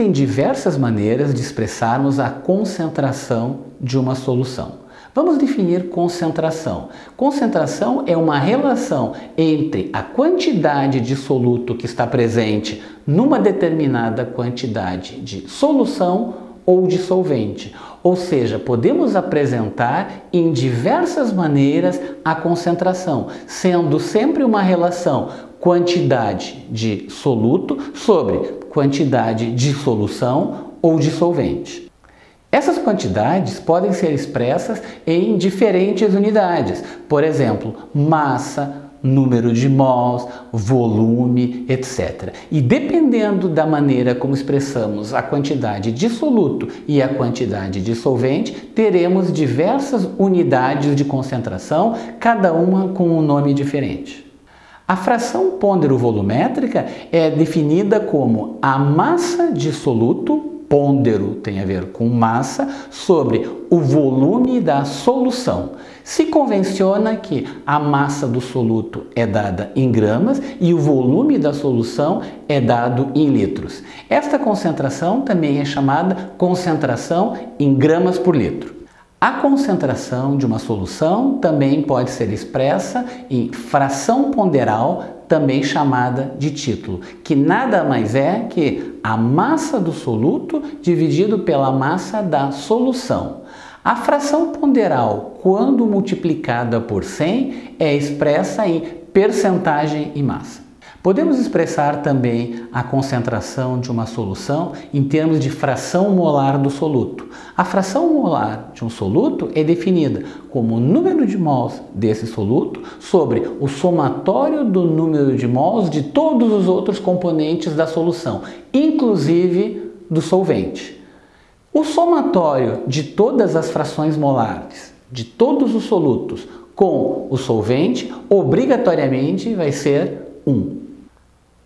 Existem diversas maneiras de expressarmos a concentração de uma solução. Vamos definir concentração. Concentração é uma relação entre a quantidade de soluto que está presente numa determinada quantidade de solução ou de solvente. Ou seja, podemos apresentar em diversas maneiras a concentração, sendo sempre uma relação quantidade de soluto sobre quantidade de solução ou de solvente. Essas quantidades podem ser expressas em diferentes unidades, por exemplo, massa, número de mols, volume, etc. E dependendo da maneira como expressamos a quantidade de soluto e a quantidade de solvente, teremos diversas unidades de concentração, cada uma com um nome diferente. A fração pondero-volumétrica é definida como a massa de soluto pôndero tem a ver com massa, sobre o volume da solução. Se convenciona que a massa do soluto é dada em gramas e o volume da solução é dado em litros. Esta concentração também é chamada concentração em gramas por litro. A concentração de uma solução também pode ser expressa em fração ponderal, também chamada de título, que nada mais é que a massa do soluto dividido pela massa da solução. A fração ponderal, quando multiplicada por 100, é expressa em percentagem e massa. Podemos expressar também a concentração de uma solução em termos de fração molar do soluto. A fração molar de um soluto é definida como o número de mols desse soluto sobre o somatório do número de mols de todos os outros componentes da solução, inclusive do solvente. O somatório de todas as frações molares, de todos os solutos, com o solvente, obrigatoriamente vai ser 1.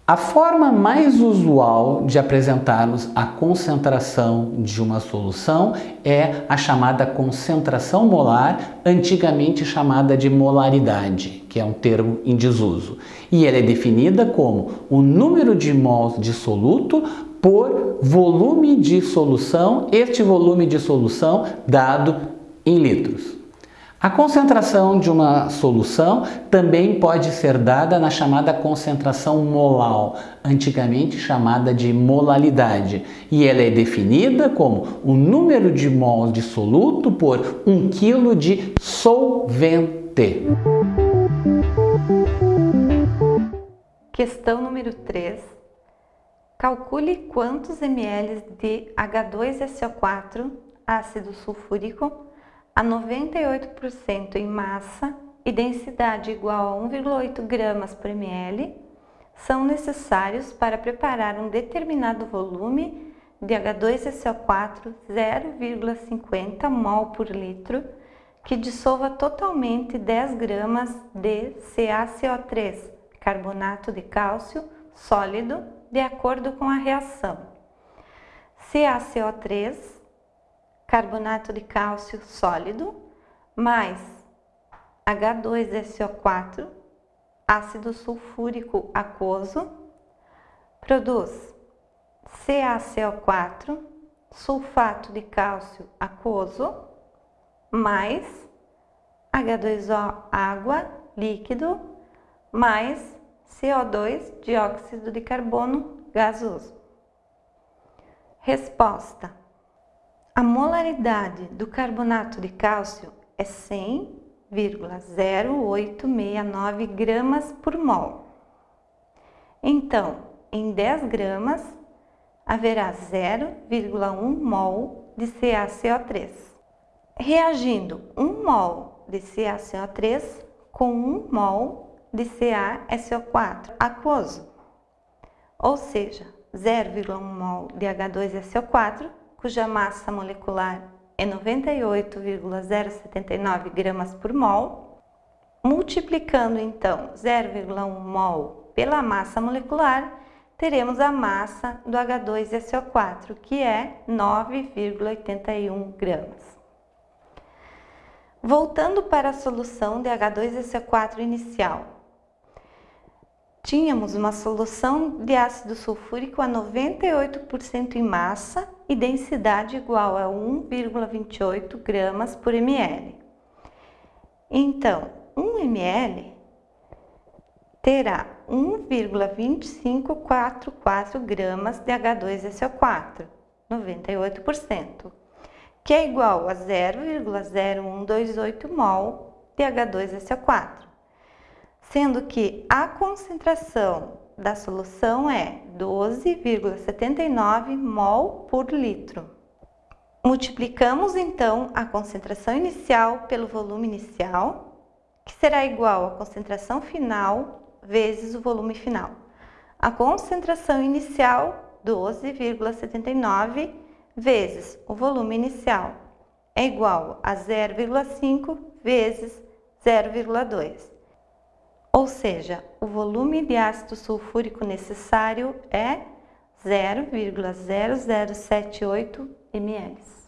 A forma mais usual de apresentarmos a concentração de uma solução é a chamada concentração molar, antigamente chamada de molaridade, que é um termo em desuso. E ela é definida como o número de mols de soluto por volume de solução, este volume de solução dado em litros. A concentração de uma solução também pode ser dada na chamada concentração molal, antigamente chamada de molalidade, e ela é definida como o número de mols de soluto por 1 kg de solvente. Questão número 3. Calcule quantos ml de H2SO4, ácido sulfúrico, a 98% em massa e densidade igual a 1,8 gramas por ml são necessários para preparar um determinado volume de H2SO4 0,50 mol por litro que dissolva totalmente 10 gramas de CaCO3, carbonato de cálcio sólido, de acordo com a reação. CaCO3 carbonato de cálcio sólido, mais H2SO4, ácido sulfúrico aquoso, produz CaCO4, sulfato de cálcio aquoso, mais H2O água líquido, mais CO2 dióxido de carbono gasoso. Resposta a molaridade do carbonato de cálcio é 100,0869 gramas por mol. Então, em 10 gramas, haverá 0,1 mol de CaCO3. Reagindo 1 mol de CaCO3 com 1 mol de CaSO4 aquoso, ou seja, 0,1 mol de H2SO4 cuja massa molecular é 98,079 gramas por mol, multiplicando então 0,1 mol pela massa molecular, teremos a massa do H2SO4, que é 9,81 gramas. Voltando para a solução de H2SO4 inicial, tínhamos uma solução de ácido sulfúrico a 98% em massa e densidade igual a 1,28 gramas por ml. Então, 1 ml terá 1,2544 gramas de H2SO4, 98%, que é igual a 0,0128 mol de H2SO4 sendo que a concentração da solução é 12,79 mol por litro. Multiplicamos então a concentração inicial pelo volume inicial, que será igual à concentração final vezes o volume final. A concentração inicial, 12,79 vezes o volume inicial, é igual a 0,5 vezes 0,2 ou seja, o volume de ácido sulfúrico necessário é 0,0078 ml.